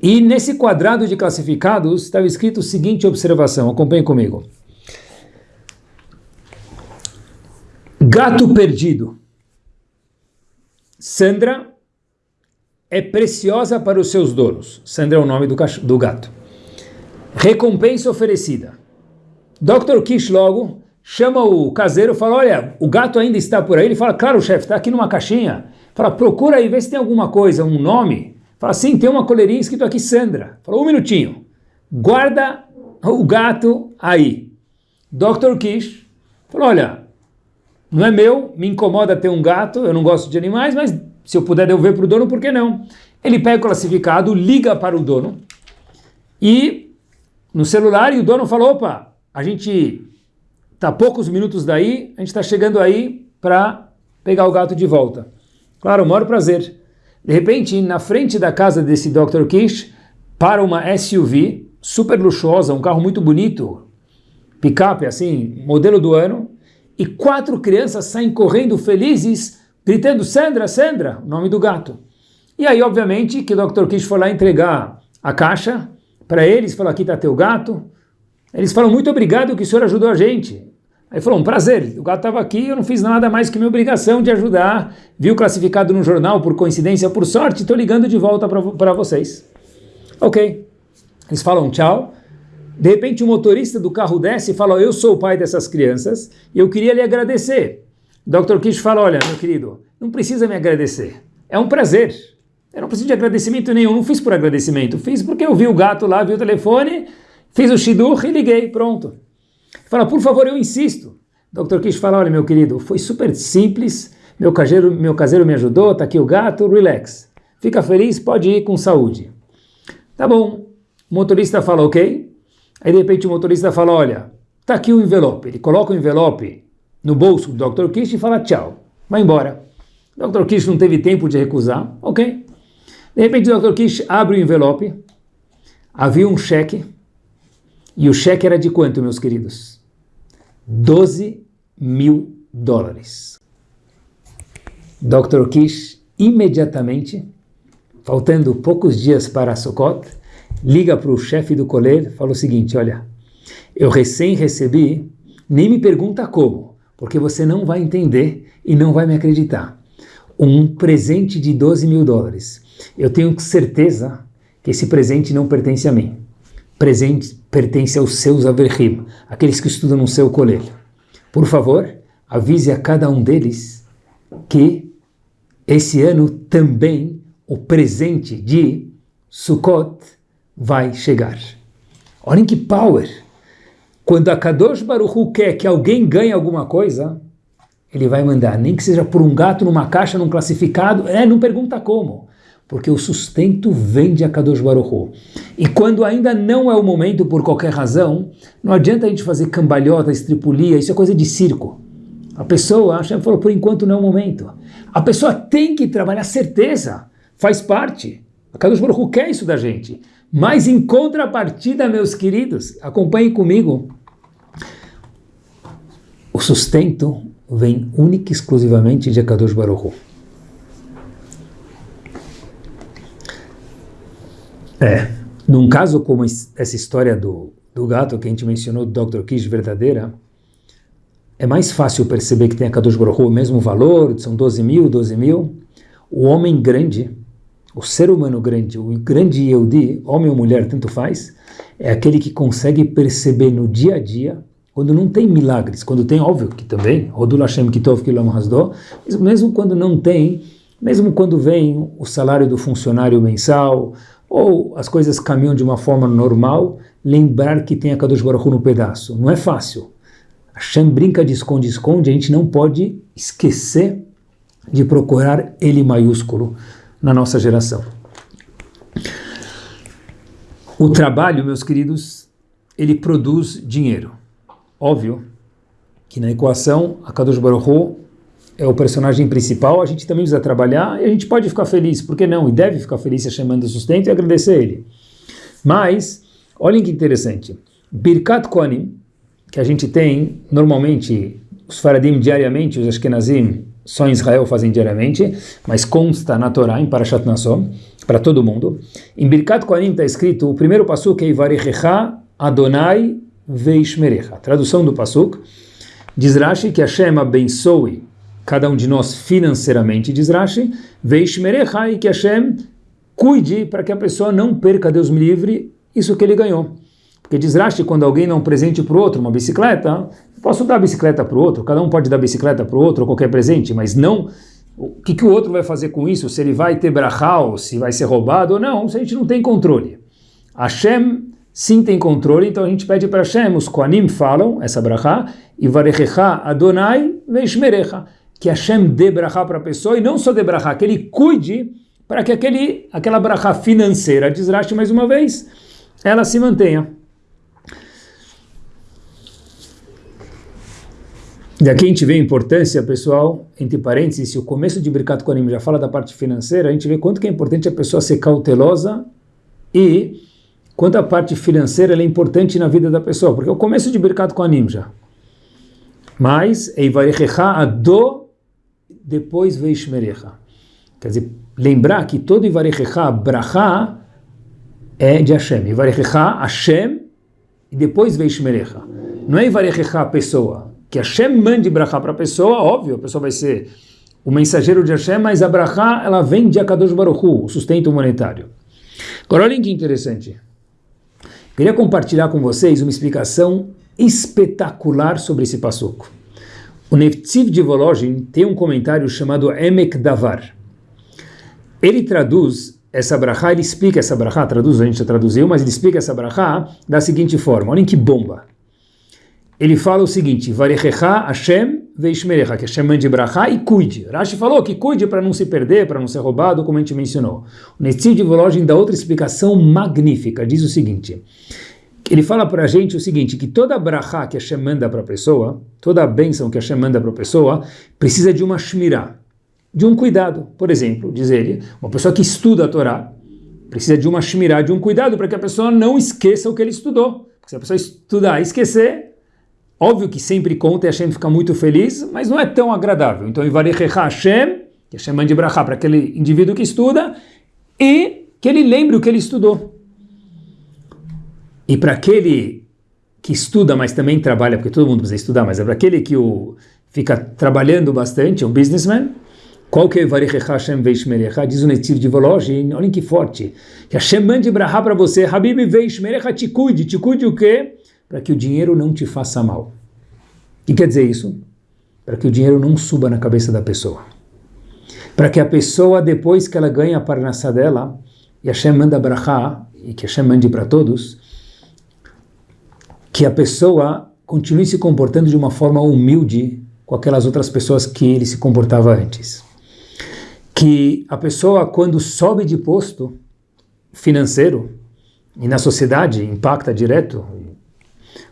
E nesse quadrado de classificados estava escrito a seguinte observação, acompanhe comigo. Gato perdido. Sandra é preciosa para os seus donos. Sandra é o nome do, do gato. Recompensa oferecida. Dr. Kish logo chama o caseiro fala, olha, o gato ainda está por aí. Ele fala, claro, chefe, está aqui numa caixinha. Fala, procura aí, vê se tem alguma coisa, um nome Fala assim, tem uma coleirinha escrito aqui Sandra. Fala, um minutinho. Guarda o gato aí. Dr. Kish falou, olha, não é meu, me incomoda ter um gato, eu não gosto de animais, mas se eu puder devolver para o dono, por que não? Ele pega o classificado, liga para o dono e no celular e o dono falou, opa, a gente está poucos minutos daí, a gente está chegando aí para pegar o gato de volta. Claro, o maior prazer. De repente, na frente da casa desse Dr. Kish, para uma SUV super luxuosa, um carro muito bonito, picape assim, modelo do ano, e quatro crianças saem correndo felizes, gritando Sandra, Sandra, o nome do gato. E aí, obviamente, que o Dr. Kish foi lá entregar a caixa para eles, falou, aqui está teu gato. Eles falam, muito obrigado que o senhor ajudou a gente. Aí falou, um prazer, o gato estava aqui, eu não fiz nada mais que minha obrigação de ajudar, viu classificado no jornal, por coincidência, por sorte, estou ligando de volta para vocês. Ok. Eles falam tchau. De repente o motorista do carro desce e fala, eu sou o pai dessas crianças e eu queria lhe agradecer. Dr. Kish fala, olha, meu querido, não precisa me agradecer, é um prazer. Eu não preciso de agradecimento nenhum, não fiz por agradecimento, fiz porque eu vi o gato lá, vi o telefone, fiz o shidur e liguei, pronto. Fala, por favor, eu insisto. Dr. Kish fala, olha meu querido, foi super simples, meu caseiro, meu caseiro me ajudou, tá aqui o gato, relax. Fica feliz, pode ir com saúde. Tá bom. O motorista fala, ok. Aí de repente o motorista fala, olha, tá aqui o envelope. Ele coloca o envelope no bolso do Dr. Kish e fala tchau, vai embora. O Dr. Kish não teve tempo de recusar, ok. De repente o Dr. Kish abre o envelope, havia um cheque, e o cheque era de quanto, meus queridos? 12 mil dólares. Dr. Kish imediatamente, faltando poucos dias para Sukkot, liga para o chefe do e fala o seguinte, olha, eu recém recebi, nem me pergunta como, porque você não vai entender e não vai me acreditar. Um presente de 12 mil dólares. Eu tenho certeza que esse presente não pertence a mim presente pertence aos seus averhim, aqueles que estudam no seu colégio. Por favor, avise a cada um deles que esse ano também o presente de Sukkot vai chegar. Olhem que power! Quando a Kadosh Baruch quer que alguém ganhe alguma coisa, ele vai mandar, nem que seja por um gato numa caixa, num classificado, é, não pergunta como porque o sustento vem de Akadosh Baruch. E quando ainda não é o momento, por qualquer razão, não adianta a gente fazer cambalhota, estripulia, isso é coisa de circo. A pessoa, a Hashem falou, por enquanto não é o momento. A pessoa tem que trabalhar, certeza, faz parte. Akadosh Baruch quer isso da gente. Mas em contrapartida, meus queridos, acompanhem comigo, o sustento vem única e exclusivamente de Akadosh Baruch É. Num caso como essa história do, do gato que a gente mencionou, do Dr. Kish, verdadeira, é mais fácil perceber que tem a Kadosh Baruch o mesmo valor, são 12 mil, 12 mil. O homem grande, o ser humano grande, o grande Yehudi, homem ou mulher, tanto faz, é aquele que consegue perceber no dia a dia, quando não tem milagres, quando tem, óbvio que também, Rodul Hashem Kitov Kilam Hasdo, mesmo quando não tem, mesmo quando vem o salário do funcionário mensal, ou as coisas caminham de uma forma normal, lembrar que tem a Kadosh Baruch no pedaço. Não é fácil. Hashem brinca de esconde-esconde, a gente não pode esquecer de procurar ele maiúsculo na nossa geração. O trabalho, meus queridos, ele produz dinheiro. Óbvio que na equação a Kadosh Baruch é o personagem principal, a gente também precisa trabalhar e a gente pode ficar feliz, por que não? E deve ficar feliz se chamando sustento e agradecer ele. Mas, olhem que interessante, Birkat Kohanim, que a gente tem normalmente, os Faradim diariamente, os Ashkenazim só em Israel fazem diariamente, mas consta na Torá, em Parashat Nassau, para todo mundo. Em Birkat Kohanim está escrito, o primeiro pasuk é Ivarechecha Adonai Veishmerecha. Tradução do pasuk, diz Rashi que Hashem abençoe cada um de nós financeiramente, diz Rashi, Veishmerechai, que Hashem cuide para que a pessoa não perca, Deus me livre, isso que ele ganhou. Porque diz Rashi, quando alguém dá um presente para o outro, uma bicicleta, posso dar bicicleta para o outro, cada um pode dar bicicleta para o outro, ou qualquer presente, mas não o que, que o outro vai fazer com isso, se ele vai ter brachal, se vai ser roubado ou não, se a gente não tem controle. Hashem sim tem controle, então a gente pede para Hashem, os Koanim falam, essa brachá, e varechecha Adonai veishmerecha que Hashem dê brachá para a pessoa, e não só dê que ele cuide para que aquele, aquela brachá financeira, desraste mais uma vez, ela se mantenha. Daqui a gente vê a importância, pessoal, entre parênteses, se o começo de Birkat Kohanim já fala da parte financeira, a gente vê quanto que é importante a pessoa ser cautelosa e quanto a parte financeira é importante na vida da pessoa, porque é o começo de Birkat Kohanim já. Mas, Eivarechecha Ado depois Veishmerecha. Quer dizer, lembrar que todo Ivarechecha, Bracha, é de Hashem. Ivarechecha, Hashem, e depois Veishmerecha. Não é Ivarechecha pessoa. Que Hashem mande Bracha para a pessoa, óbvio, a pessoa vai ser o mensageiro de Hashem, mas a Bracha, ela vem de Akadosh Baruch Hu, o sustento monetário. Agora, olhem que interessante. Queria compartilhar com vocês uma explicação espetacular sobre esse passuco. O Neftiv de Volozhin tem um comentário chamado Emek Davar. Ele traduz essa brachá, ele explica essa brachá, traduz, a gente já traduziu, mas ele explica essa brachá da seguinte forma, olhem que bomba. Ele fala o seguinte, Varechecha Hashem veishmerecha, que Hashem mande brachá e cuide. Rashi falou que cuide para não se perder, para não ser roubado, como a gente mencionou. O Neftiv de Volozhin dá outra explicação magnífica, diz o seguinte, ele fala para a gente o seguinte, que toda brachá que Hashem manda para a pessoa, toda a bênção que Hashem manda para a pessoa, precisa de uma shmirá, de um cuidado. Por exemplo, diz ele, uma pessoa que estuda a Torá, precisa de uma shmirá, de um cuidado para que a pessoa não esqueça o que ele estudou. Porque se a pessoa estudar e esquecer, óbvio que sempre conta e Hashem fica muito feliz, mas não é tão agradável. Então, Ivarechecha Hashem, que Hashem mande brachá para aquele indivíduo que estuda, e que ele lembre o que ele estudou. E para aquele que estuda, mas também trabalha, porque todo mundo precisa estudar, mas é para aquele que o, fica trabalhando bastante, é um businessman, qual que é Hashem Veishmerecha? Diz o Netiv de Volozhin, olhem que forte, que Hashem mande brahá para você, Habib Veishmerecha, te cuide, te cuide o quê? Para que o dinheiro não te faça mal. O que quer dizer isso? Para que o dinheiro não suba na cabeça da pessoa. Para que a pessoa, depois que ela ganha a parnassá dela, e Hashem manda brahá, e que Hashem mande para todos, que a pessoa continue se comportando de uma forma humilde com aquelas outras pessoas que ele se comportava antes. Que a pessoa, quando sobe de posto financeiro, e na sociedade impacta direto,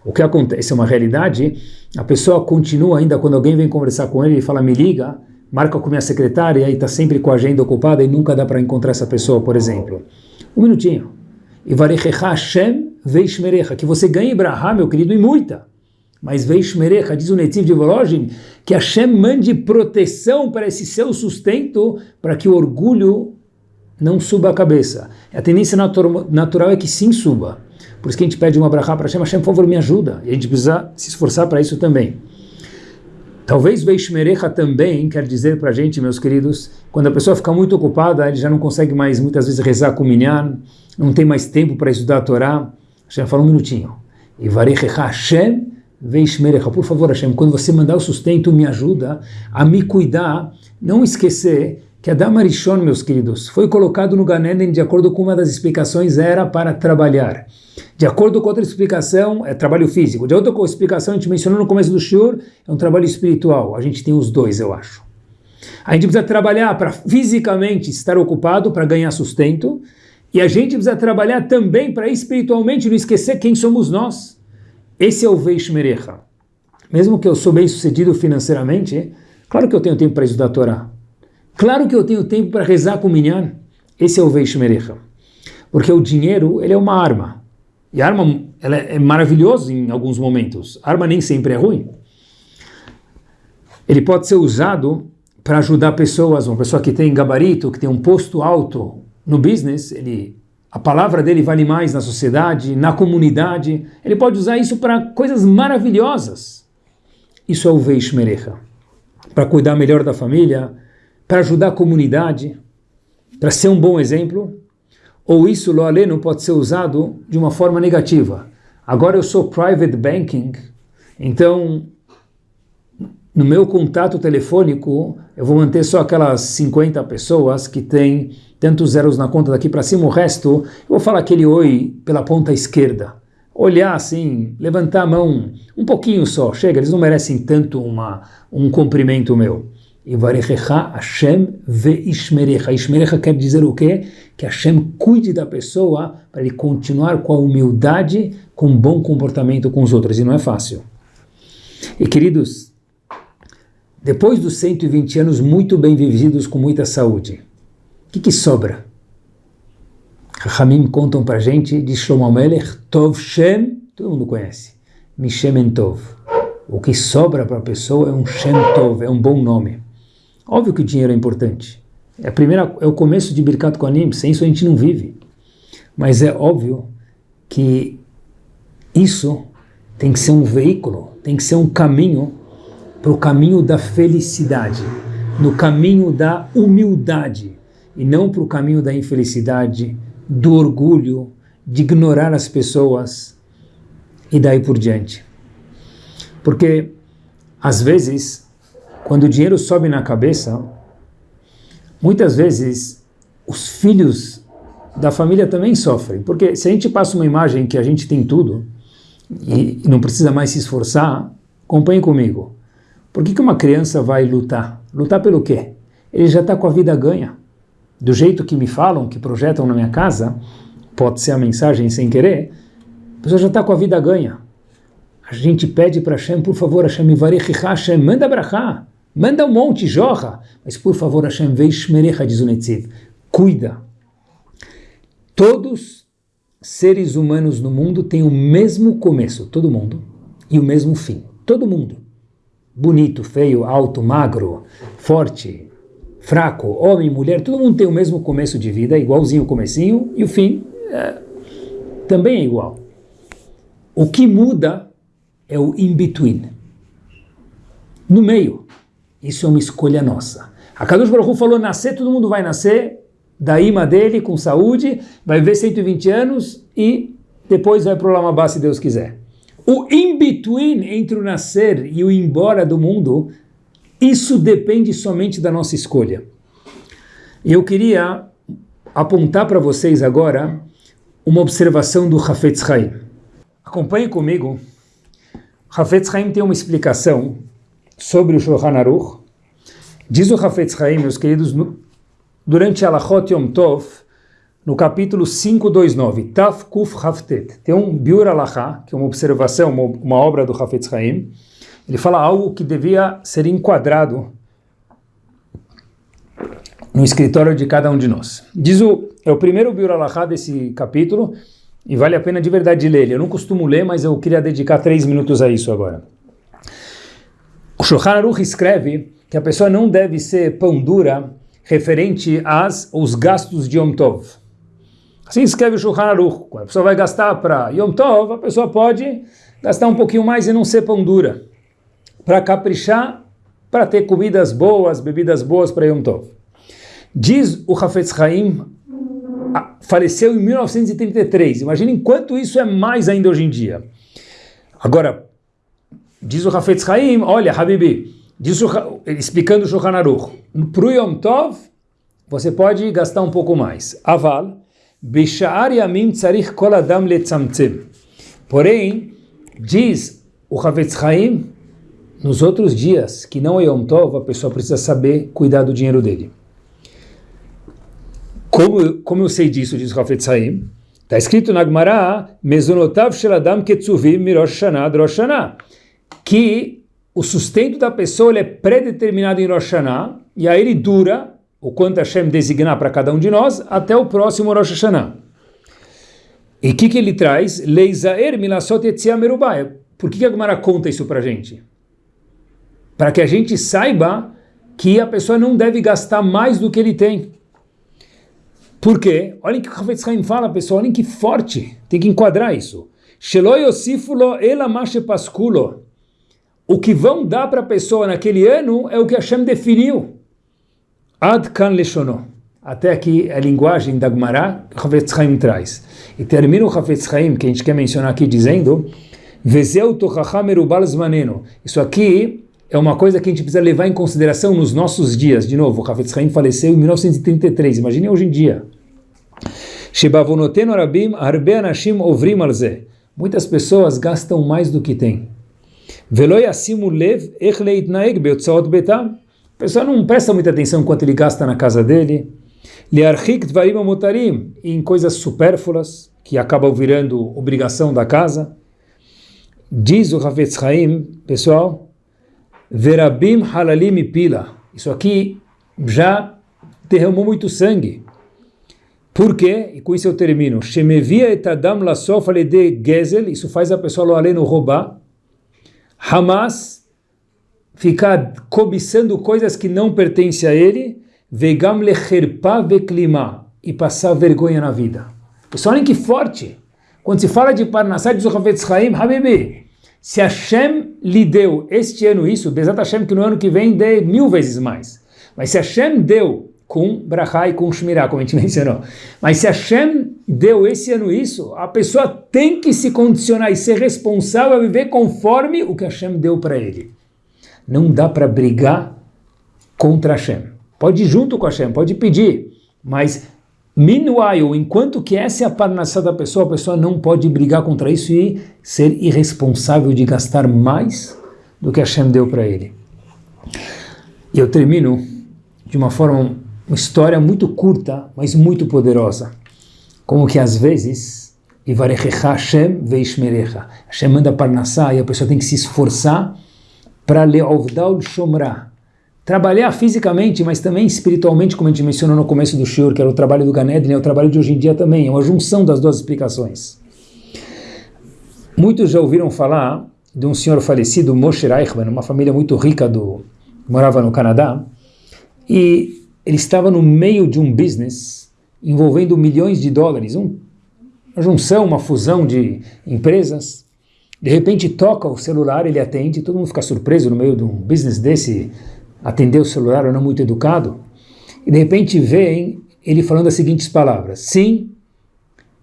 o que acontece é uma realidade, a pessoa continua ainda, quando alguém vem conversar com ele e fala, me liga, marca com minha secretária e está sempre com a agenda ocupada e nunca dá para encontrar essa pessoa, por exemplo. Um minutinho. E Hashem Veishmerecha, que você ganhe Brahá, meu querido, e muita. Mas Veishmerecha, diz o Netiv de Volozhin, que Hashem mande proteção para esse seu sustento, para que o orgulho não suba a cabeça. A tendência natural é que sim suba. Por isso que a gente pede uma Brahá para Hashem, Hashem, por favor, me ajuda. E a gente precisa se esforçar para isso também. Talvez Veishmerecha também quer dizer para a gente, meus queridos, quando a pessoa fica muito ocupada, ele já não consegue mais muitas vezes rezar com minyan, não tem mais tempo para estudar a Torá. Hashem fala um minutinho. Por favor, Hashem, quando você mandar o sustento, me ajuda a me cuidar, não esquecer que Adam Arishon, meus queridos, foi colocado no Ganeden de acordo com uma das explicações, era para trabalhar. De acordo com outra explicação, é trabalho físico. De outra explicação, a gente mencionou no começo do Shur, é um trabalho espiritual. A gente tem os dois, eu acho. A gente precisa trabalhar para fisicamente estar ocupado, para ganhar sustento, e a gente precisa trabalhar também para espiritualmente não esquecer quem somos nós. Esse é o Veishmerecha. Mesmo que eu sou bem sucedido financeiramente, claro que eu tenho tempo para estudar a Torá. Claro que eu tenho tempo para rezar com o Minyan. Esse é o Veishmerecha. Porque o dinheiro, ele é uma arma. E a arma ela é maravilhosa em alguns momentos. A arma nem sempre é ruim. Ele pode ser usado para ajudar pessoas, uma pessoa que tem gabarito, que tem um posto alto no business, ele, a palavra dele vale mais na sociedade, na comunidade. Ele pode usar isso para coisas maravilhosas. Isso é o Veishmerecha. Para cuidar melhor da família, para ajudar a comunidade, para ser um bom exemplo ou isso, lo aleno, pode ser usado de uma forma negativa. Agora eu sou private banking, então no meu contato telefônico eu vou manter só aquelas 50 pessoas que têm tantos zeros na conta daqui para cima, o resto eu vou falar aquele oi pela ponta esquerda. Olhar assim, levantar a mão um pouquinho só, chega, eles não merecem tanto uma, um cumprimento meu. E varechecha Hashem veishmerecha. Ishmerecha quer dizer o quê? Que Hashem cuide da pessoa para ele continuar com a humildade, com um bom comportamento com os outros. E não é fácil. E queridos, depois dos 120 anos muito bem vividos com muita saúde, o que, que sobra? Ramim contam para gente de Shlomo Melech, Tov Shem, todo mundo conhece, Mishem Tov. O que sobra para a pessoa é um Shem Tov, é um bom nome. Óbvio que o dinheiro é importante. É, a primeira, é o começo de Birkat Kohanim, sem isso a gente não vive. Mas é óbvio que isso tem que ser um veículo, tem que ser um caminho para o caminho da felicidade, no caminho da humildade, e não para o caminho da infelicidade, do orgulho, de ignorar as pessoas e daí por diante. Porque, às vezes, quando o dinheiro sobe na cabeça, muitas vezes os filhos da família também sofrem. Porque se a gente passa uma imagem que a gente tem tudo e não precisa mais se esforçar, acompanhe comigo. Por que, que uma criança vai lutar? Lutar pelo quê? Ele já está com a vida ganha. Do jeito que me falam, que projetam na minha casa, pode ser a mensagem sem querer, a pessoa já está com a vida ganha. A gente pede para Hashem, por favor, Hashem, Hashem, manda brachá. Manda um monte, jorra. Mas por favor, Hashem, veishmerecha, diz o Netziv. Cuida. Todos seres humanos no mundo têm o mesmo começo, todo mundo, e o mesmo fim. Todo mundo. Bonito, feio, alto, magro, forte, fraco, homem, mulher, todo mundo tem o mesmo começo de vida, igualzinho o comecinho, e o fim é, também é igual. O que muda é o in-between. No meio. Isso é uma escolha nossa. A Kadosh Baruch falou, nascer, todo mundo vai nascer, da ima dele, com saúde, vai viver 120 anos e depois vai para o Lamabá, se Deus quiser. O in-between entre o nascer e o embora do mundo, isso depende somente da nossa escolha. Eu queria apontar para vocês agora uma observação do Hafetz Haim. Acompanhe comigo. Hafetz Haim tem uma explicação sobre o Shulchan Aruch. Diz o Hafetz Haim, meus queridos, durante Alachot Yom Tov, no capítulo 529, Taf Kuf Haftet, tem um Biur Alachá, que é uma observação, uma, uma obra do Hafetz Haim, ele fala algo que devia ser enquadrado no escritório de cada um de nós. Diz o, é o primeiro Biur Alachá desse capítulo, e vale a pena de verdade ler ele. Eu não costumo ler, mas eu queria dedicar três minutos a isso agora. O Shulchan Aruch escreve que a pessoa não deve ser pão dura referente às, aos gastos de Yom Tov. Assim escreve o Shulchan Aruch. Quando a pessoa vai gastar para Yom Tov, a pessoa pode gastar um pouquinho mais e não ser pão dura. Para caprichar para ter comidas boas, bebidas boas para Yom Tov. Diz o Hafetz Haim, faleceu em 1933. Imaginem quanto isso é mais ainda hoje em dia. Agora, diz o Hafetz Haim, olha, Habibi, diz o, explicando o Shulchan Aruch, para o Yom Tov, você pode gastar um pouco mais. Aval, Bishar Yamim Tzarich Kol Adam Letzamtzem. Porém, diz o Havetz Haim, nos outros dias, que não é Yom Tov, a pessoa precisa saber cuidar do dinheiro dele. Como, como eu sei disso, diz o Havetz Haim, está escrito na Gemara, Mezonotav Sheladam Ketzuvim Mirosh Shana Drosh que o sustento da pessoa é predeterminado em Rosh Hashanah, e aí ele dura, o quanto Hashem designar para cada um de nós, até o próximo Rosh Hashanah. E o que, que ele traz? Leizaer milasot merubah. Por que, que a Gemara conta isso para a gente? Para que a gente saiba que a pessoa não deve gastar mais do que ele tem. Por quê? Olhem que o Havetz Haim fala, pessoal, olhem que forte. Tem que enquadrar isso. O que vão dar para a pessoa naquele ano é o que Hashem definiu. Ad kan leshono. Até aqui a linguagem da Gemara Havetz Haim traz. E termina o Havetz Haim, que a gente quer mencionar aqui, dizendo. Isso aqui é uma coisa que a gente precisa levar em consideração nos nossos dias. De novo, o Havetz Haim faleceu em 1933. Imagine hoje em dia. Anashim ovrim alze. Muitas pessoas gastam mais do que têm. Velo yasimu lev ech leitnaeg beotzaot betam. A pessoa não presta muita atenção quanto ele gasta na casa dele. Em coisas supérfluas, que acabam virando obrigação da casa. Diz o Havetz Haim, pessoal, verabim halalim pila. Isso aqui já derramou muito sangue. Por quê? E com isso eu termino. Shemevia etadam lasof de gezel, isso faz a pessoa lo aleno roubar. Hamas ficar cobiçando coisas que não pertencem a ele, vegam lecherpa veklima, e passar vergonha na vida. Pessoal, olhem que forte. Quando se fala de Parnassá, diz o Havetz Haim, Habibi, se Hashem lhe deu este ano isso, Bezat Hashem que no ano que vem dê mil vezes mais. Mas se Hashem deu com Brachá e com Shmirá, como a gente mencionou. Mas se Hashem deu esse ano isso, a pessoa tem que se condicionar e ser responsável a viver conforme o que Hashem deu para ele. Não dá para brigar contra Hashem. Pode ir junto com Hashem, pode pedir, mas meanwhile, enquanto que essa é a parnassá da pessoa, a pessoa não pode brigar contra isso e ser irresponsável de gastar mais do que Hashem deu para ele. E eu termino de uma forma, uma história muito curta, mas muito poderosa. Como que às vezes, Hashem veishmerecha. Hashem manda parnassá e a pessoa tem que se esforçar para Leovdal Shomra. Trabalhar fisicamente, mas também espiritualmente, como a gente mencionou no começo do Shur, que era o trabalho do Ganedin, é o trabalho de hoje em dia também, é uma junção das duas explicações. Muitos já ouviram falar de um senhor falecido, Moshe Reichmann, uma família muito rica do morava no Canadá, e ele estava no meio de um business envolvendo milhões de dólares, um, uma junção, uma fusão de empresas, de repente toca o celular, ele atende, todo mundo fica surpreso no meio de um business desse, atender o celular ou não muito educado. E de repente vem ele falando as seguintes palavras: sim.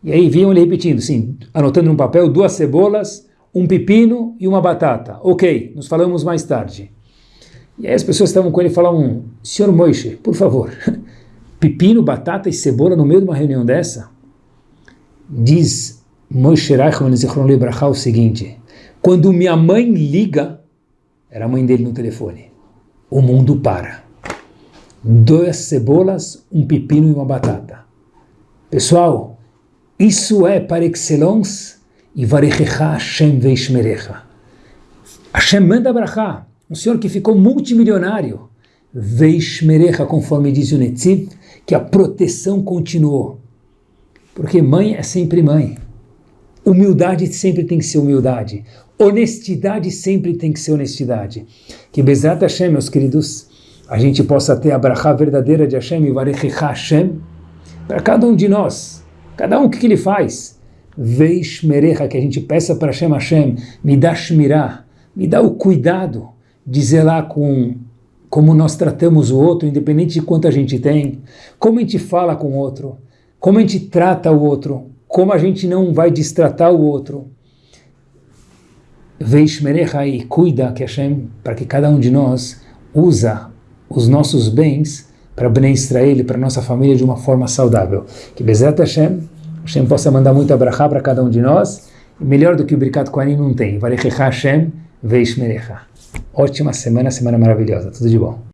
E aí viam ele repetindo, sim, anotando num papel duas cebolas, um pepino e uma batata. Ok, nos falamos mais tarde. E aí as pessoas estavam com ele e falavam: Senhor Moishe, por favor, pepino, batata e cebola no meio de uma reunião dessa? Diz Moshe Reichmann Zichron Libraha o seguinte, quando minha mãe liga, era a mãe dele no telefone, o mundo para. Duas cebolas, um pepino e uma batata. Pessoal, isso é par excellence e varechecha Hashem veishmerecha. Hashem manda brachá, um senhor que ficou multimilionário, veishmerecha, conforme diz o Netziv, que a proteção continuou. Porque mãe é sempre mãe. Humildade sempre tem que ser humildade. Honestidade sempre tem que ser honestidade. Que Bezat Hashem, meus queridos, a gente possa ter a brachá verdadeira de Hashem e Varechicha Hashem para cada um de nós. Cada um o que, que ele faz? Veishmerecha, que a gente peça para Hashem Hashem, me dá shmirah, me dá o cuidado de zelar com como nós tratamos o outro, independente de quanto a gente tem, como a gente fala com o outro, como a gente trata o outro, como a gente não vai distratar o outro. Veishmerecha e cuida que Hashem, para que cada um de nós usa os nossos bens para beneficiar ele, para nossa família de uma forma saudável. Que Bezat Hashem, Hashem possa mandar muito abrahá para cada um de nós, e melhor do que o Birkat Kohanim não tem. Varechecha Hashem, Veishmerecha. Ótima semana, semana maravilhosa. Tudo de bom.